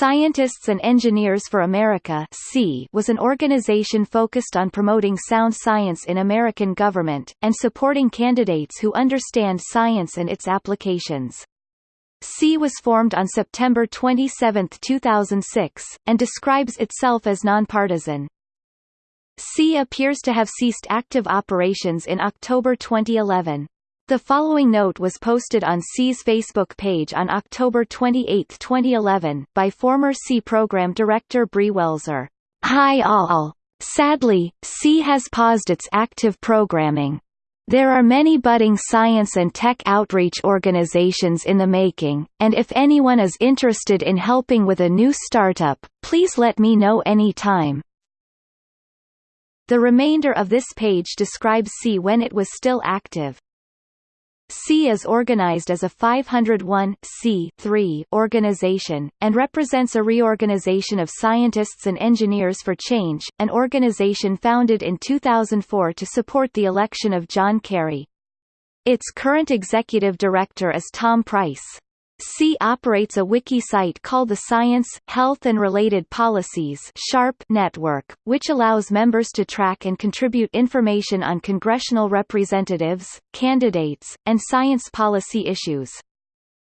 Scientists and Engineers for America was an organization focused on promoting sound science in American government, and supporting candidates who understand science and its applications. SEA was formed on September 27, 2006, and describes itself as nonpartisan. SEA appears to have ceased active operations in October 2011. The following note was posted on SEA's Facebook page on October 28, 2011, by former SEA program director Bree Welzer. Hi all. Sadly, SEA has paused its active programming. There are many budding science and tech outreach organizations in the making, and if anyone is interested in helping with a new startup, please let me know anytime. The remainder of this page describes SEA when it was still active. SEA is organized as a 501 organization, and represents a reorganization of scientists and engineers for change, an organization founded in 2004 to support the election of John Kerry. Its current executive director is Tom Price. SEA operates a wiki site called the Science, Health and Related Policies SHARP network, which allows members to track and contribute information on congressional representatives, candidates, and science policy issues.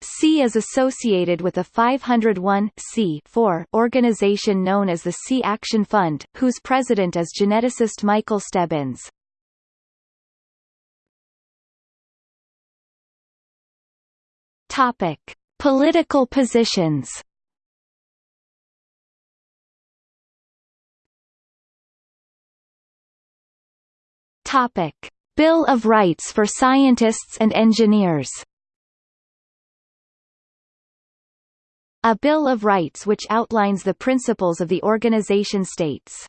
SEA is associated with a 501 organization known as the SEA Action Fund, whose president is geneticist Michael Stebbins. Topic: Political positions. Topic: Bill of Rights for Scientists and Engineers. A Bill of Rights which outlines the principles of the organization states.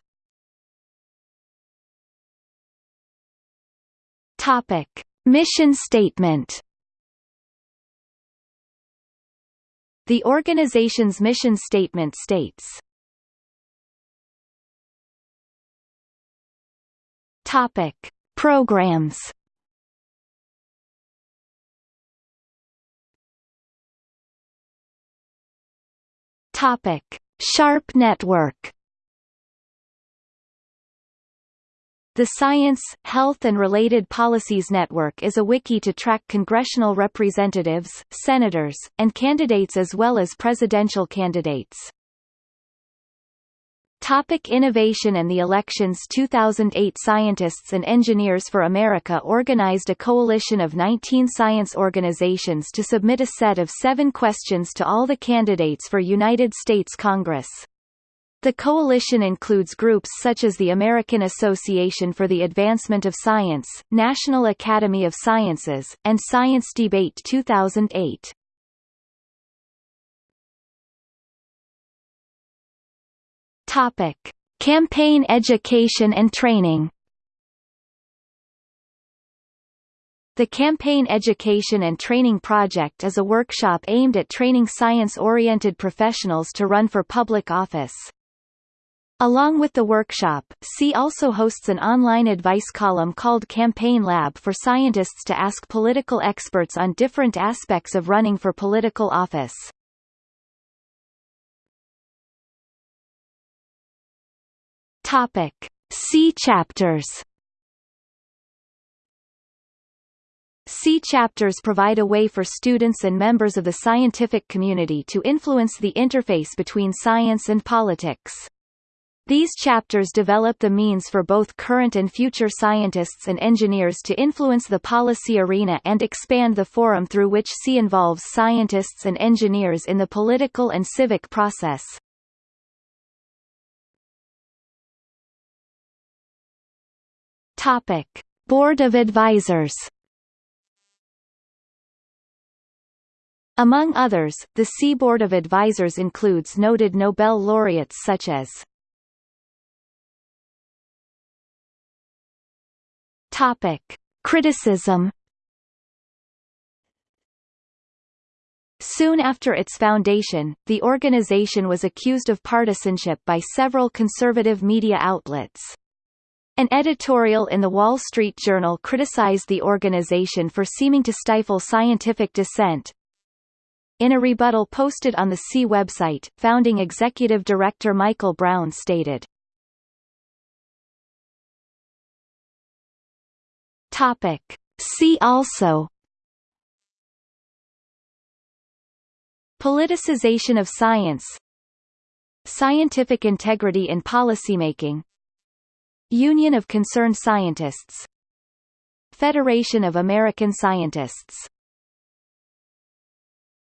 Topic: Mission Statement. The organization's mission statement states, Topic: Programs. Topic: Sharp Network. The Science, Health and Related Policies Network is a wiki to track congressional representatives, senators, and candidates as well as presidential candidates. Topic innovation and the elections 2008 Scientists and Engineers for America organized a coalition of 19 science organizations to submit a set of seven questions to all the candidates for United States Congress. The coalition includes groups such as the American Association for the Advancement of Science, National Academy of Sciences, and Science Debate 2008. Topic: Campaign education and training. The Campaign Education and Training Project is a workshop aimed at training science-oriented professionals to run for public office. Along with the workshop, SEA also hosts an online advice column called Campaign Lab for scientists to ask political experts on different aspects of running for political office. Topic. SEA chapters SEA chapters provide a way for students and members of the scientific community to influence the interface between science and politics. These chapters develop the means for both current and future scientists and engineers to influence the policy arena and expand the forum through which SEA involves scientists and engineers in the political and civic process. Topic: Board of Advisors. Among others, the SEA Board of Advisors includes noted Nobel laureates such as Topic: Criticism. Soon after its foundation, the organization was accused of partisanship by several conservative media outlets. An editorial in the Wall Street Journal criticized the organization for seeming to stifle scientific dissent. In a rebuttal posted on the SEA website, founding executive director Michael Brown stated, Topic. See also Politicization of science Scientific integrity in policymaking Union of Concerned Scientists Federation of American Scientists